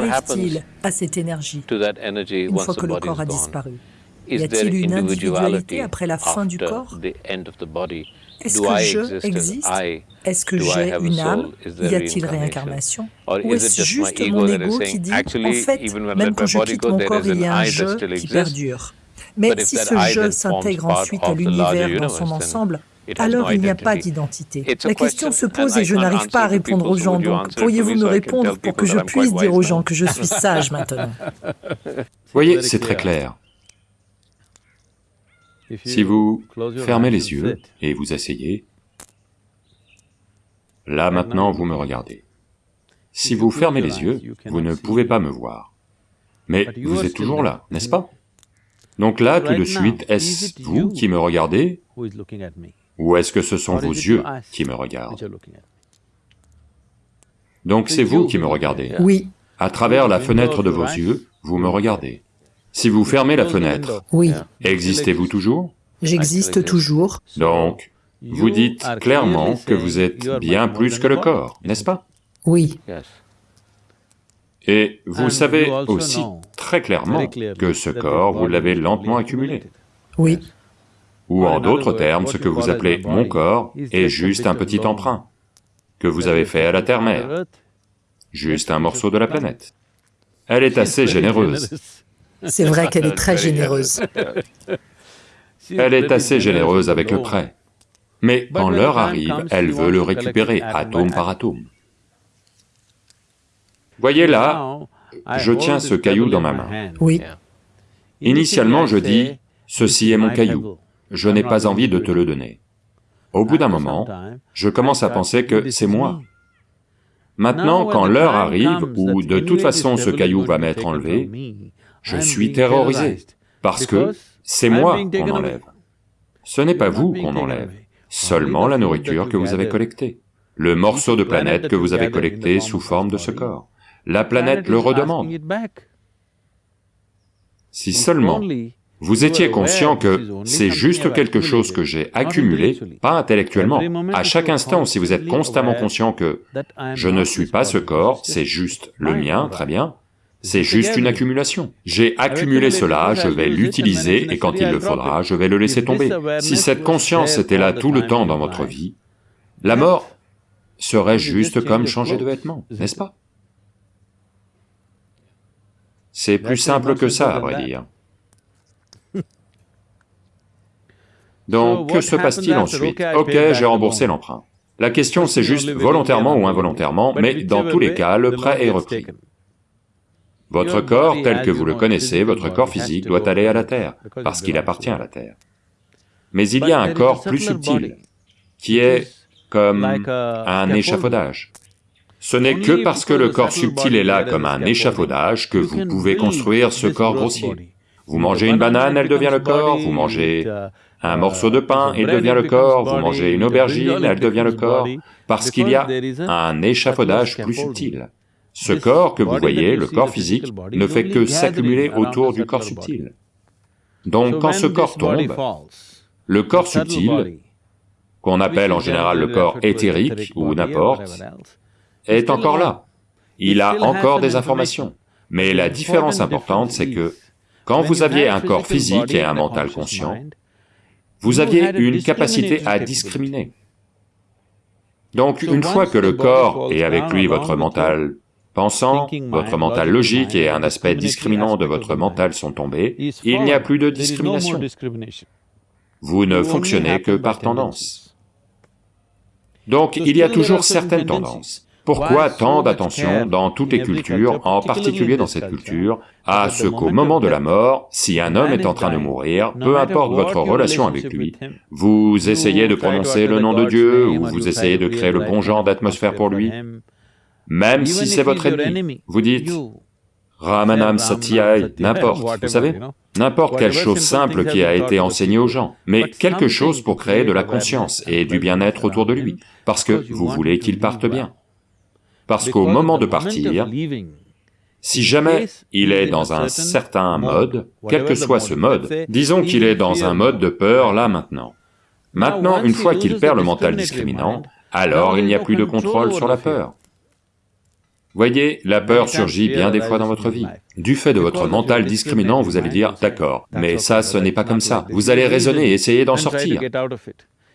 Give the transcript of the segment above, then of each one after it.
Qu'arrive-t-il à cette énergie une fois que le corps a disparu? Y a-t-il une individualité après la fin du corps? Est-ce que je existe? Est-ce que j'ai une âme? Y a-t-il réincarnation? Ou est-ce juste mon ego qui dit, en fait, même quand je quitte mon corps, il y a un je qui perdure. Mais si ce je s'intègre ensuite à l'univers dans son ensemble, alors il n'y a pas d'identité. La question se pose et je n'arrive pas à répondre aux gens, donc pourriez-vous me répondre pour que je puisse dire aux gens que je suis sage maintenant? Voyez, c'est très clair. Si vous fermez les yeux et vous asseyez, là maintenant vous me regardez. Si vous fermez les yeux, vous ne pouvez pas me voir. Mais vous êtes toujours là, n'est-ce pas? Donc là, tout de suite, est-ce vous qui me regardez? Ou est-ce que ce sont vos yeux qui me regardent Donc c'est vous qui me regardez. Oui. À travers la fenêtre de vos yeux, vous me regardez. Si vous fermez la fenêtre, oui. existez-vous toujours? J'existe toujours. Donc, vous dites clairement que vous êtes bien plus que le corps, n'est-ce pas? Oui. Et vous savez aussi très clairement que ce corps, vous l'avez lentement accumulé. Oui. Ou en d'autres termes, ce que vous appelez mon corps est juste un petit emprunt que vous avez fait à la Terre-Mère, juste un morceau de la planète. Elle est assez généreuse. C'est vrai qu'elle est très généreuse. Elle est assez généreuse avec le prêt. Mais quand l'heure arrive, elle veut le récupérer, atome par atome. Voyez là, je tiens ce caillou dans ma main. Oui. Initialement, je dis, ceci est mon caillou je n'ai pas envie de te le donner. Au bout d'un moment, je commence à penser que c'est moi. Maintenant, quand l'heure arrive où de toute façon ce caillou va m'être enlevé, je suis terrorisé, parce que c'est moi qu'on enlève. Ce n'est pas vous qu'on enlève, seulement la nourriture que vous avez collectée, le morceau de planète que vous avez collecté sous forme de ce corps. La planète le redemande. Si seulement vous étiez conscient que c'est juste quelque chose que j'ai accumulé, pas intellectuellement. À chaque instant, si vous êtes constamment conscient que je ne suis pas ce corps, c'est juste le mien, très bien, c'est juste une accumulation. J'ai accumulé cela, je vais l'utiliser, et quand il le faudra, je vais le laisser tomber. Si cette conscience était là tout le temps dans votre vie, la mort serait juste comme changer de vêtements, n'est-ce pas C'est plus simple que ça, à vrai dire. Donc, que se passe-t-il ensuite Ok, j'ai remboursé l'emprunt. La question c'est juste volontairement ou involontairement, mais dans tous les cas, le prêt est repris. Votre corps, tel que vous le connaissez, votre corps physique doit aller à la Terre, parce qu'il appartient à la Terre. Mais il y a un corps plus subtil, qui est comme un échafaudage. Ce n'est que parce que le corps subtil est là comme un échafaudage que vous pouvez construire ce corps grossier. Vous mangez une banane, elle devient le corps, vous mangez un morceau de pain, il devient le corps, vous mangez une aubergine, elle devient le corps, parce qu'il y a un échafaudage plus subtil. Ce corps que vous voyez, le corps physique, ne fait que s'accumuler autour du corps subtil. Donc quand ce corps tombe, le corps subtil, qu'on appelle en général le corps éthérique ou n'importe, est encore là. Il a encore des informations. Mais la différence importante, c'est que quand vous aviez un corps physique et un mental conscient, vous aviez une capacité à discriminer. Donc une fois que le corps, et avec lui votre mental pensant, votre mental logique et un aspect discriminant de votre mental sont tombés, il n'y a plus de discrimination. Vous ne fonctionnez que par tendance. Donc il y a toujours certaines tendances. Pourquoi tant d'attention dans toutes les cultures, en particulier dans cette culture, à ce qu'au moment de la mort, si un homme est en train de mourir, peu importe votre relation avec lui, vous essayez de prononcer le nom de Dieu, ou vous essayez de créer le bon genre d'atmosphère pour lui, même si c'est votre ennemi, vous dites Ramanam Satyai, n'importe, vous savez, n'importe quelle chose simple qui a été enseignée aux gens, mais quelque chose pour créer de la conscience et du bien-être autour de lui, parce que vous voulez qu'il parte bien. Parce qu'au moment de partir, si jamais il est dans un certain mode, quel que soit ce mode, disons qu'il est dans un mode de peur là maintenant. Maintenant, une fois qu'il perd le mental discriminant, alors il n'y a plus de contrôle sur la peur. Voyez, la peur surgit bien des fois dans votre vie. Du fait de votre mental discriminant, vous allez dire, d'accord, mais ça, ce n'est pas comme ça. Vous allez raisonner et essayer d'en sortir.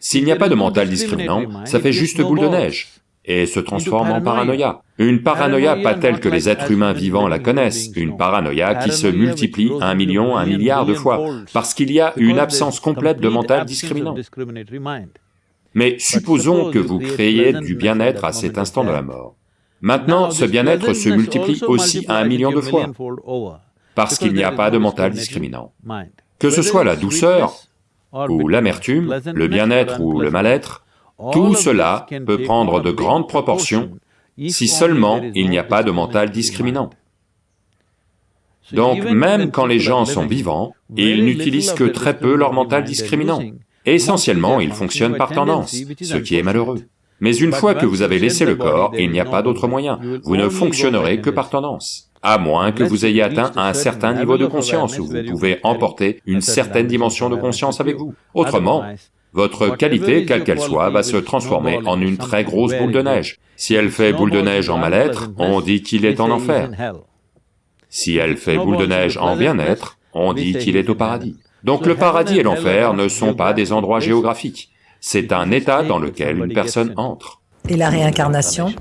S'il n'y a pas de mental discriminant, ça fait juste boule de neige et se transforme en paranoïa. Une paranoïa pas telle que les êtres humains vivants la connaissent, une paranoïa qui se multiplie un million, un milliard de fois, parce qu'il y a une absence complète de mental discriminant. Mais supposons que vous créez du bien-être à cet instant de la mort. Maintenant, ce bien-être se multiplie aussi à un million de fois, parce qu'il n'y a pas de mental discriminant. Que ce soit la douceur, ou l'amertume, le bien-être ou le mal-être, tout cela peut prendre de grandes proportions si seulement il n'y a pas de mental discriminant. Donc même quand les gens sont vivants, ils n'utilisent que très peu leur mental discriminant. Essentiellement, ils fonctionnent par tendance, ce qui est malheureux. Mais une fois que vous avez laissé le corps, il n'y a pas d'autre moyen, vous ne fonctionnerez que par tendance, à moins que vous ayez atteint un certain niveau de conscience où vous pouvez emporter une certaine dimension de conscience avec vous. Autrement, votre qualité, quelle qu'elle soit, va se transformer en une très grosse boule de neige. Si elle fait boule de neige en mal-être, on dit qu'il est en enfer. Si elle fait boule de neige en bien-être, on dit qu'il est au paradis. Donc le paradis et l'enfer ne sont pas des endroits géographiques, c'est un état dans lequel une personne entre. Et la réincarnation?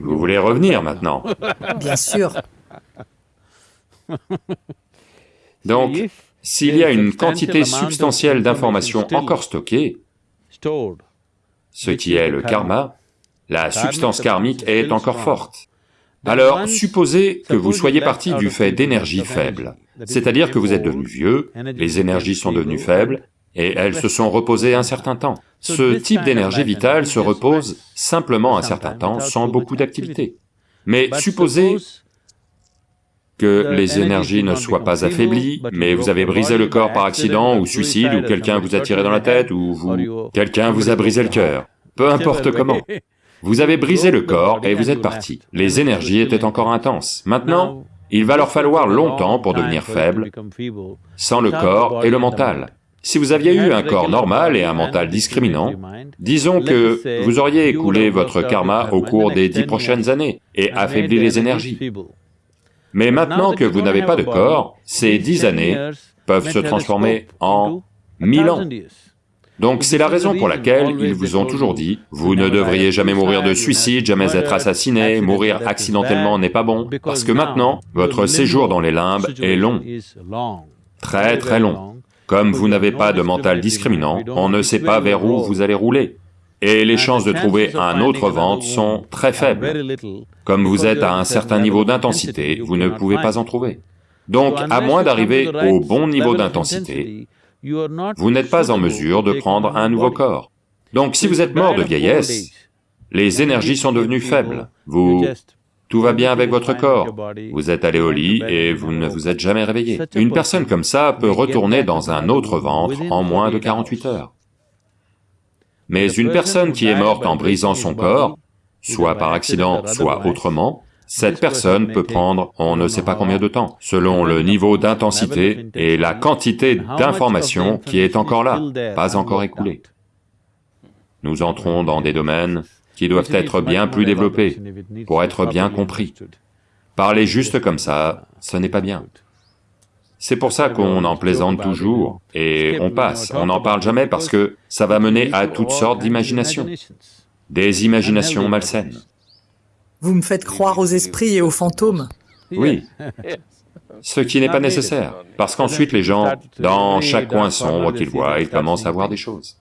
Vous voulez revenir maintenant Bien sûr. Donc, s'il y a une quantité substantielle d'informations encore stockées, ce qui est le karma, la substance karmique est encore forte. Alors, supposez que vous soyez parti du fait d'énergie faible, c'est-à-dire que vous êtes devenu vieux, les énergies sont devenues faibles, et elles se sont reposées un certain temps. Ce type d'énergie vitale se repose simplement un certain temps sans beaucoup d'activité. Mais supposez que les énergies ne soient pas affaiblies, mais vous avez brisé le corps par accident ou suicide, ou quelqu'un vous a tiré dans la tête, ou vous... quelqu'un vous a brisé le cœur, peu importe comment. Vous avez brisé le corps et vous êtes parti. Les énergies étaient encore intenses. Maintenant, il va leur falloir longtemps pour devenir faibles, sans le corps et le mental. Si vous aviez eu un corps normal et un mental discriminant, disons que vous auriez écoulé votre karma au cours des dix prochaines années et affaibli les énergies. Mais maintenant que vous n'avez pas de corps, ces dix années peuvent se transformer en mille ans. Donc c'est la raison pour laquelle ils vous ont toujours dit, vous ne devriez jamais mourir de suicide, jamais être assassiné, mourir accidentellement n'est pas bon, parce que maintenant, votre séjour dans les limbes est long, très très long. Comme vous n'avez pas de mental discriminant, on ne sait pas vers où vous allez rouler, et les chances de trouver un autre ventre sont très faibles. Comme vous êtes à un certain niveau d'intensité, vous ne pouvez pas en trouver. Donc, à moins d'arriver au bon niveau d'intensité, vous n'êtes pas en mesure de prendre un nouveau corps. Donc si vous êtes mort de vieillesse, les énergies sont devenues faibles, vous... Tout va bien avec votre corps, vous êtes allé au lit et vous ne vous êtes jamais réveillé. Une personne comme ça peut retourner dans un autre ventre en moins de 48 heures. Mais une personne qui est morte en brisant son corps, soit par accident, soit autrement, cette personne peut prendre on ne sait pas combien de temps, selon le niveau d'intensité et la quantité d'information qui est encore là, pas encore écoulée. Nous entrons dans des domaines qui doivent être bien plus développés, pour être bien compris. Parler juste comme ça, ce n'est pas bien. C'est pour ça qu'on en plaisante toujours, et on passe, on n'en parle jamais parce que ça va mener à toutes sortes d'imaginations, des imaginations malsaines. Vous me faites croire aux esprits et aux fantômes. Oui, ce qui n'est pas nécessaire, parce qu'ensuite les gens, dans chaque coin sombre qu'ils voient, ils commencent à voir des choses.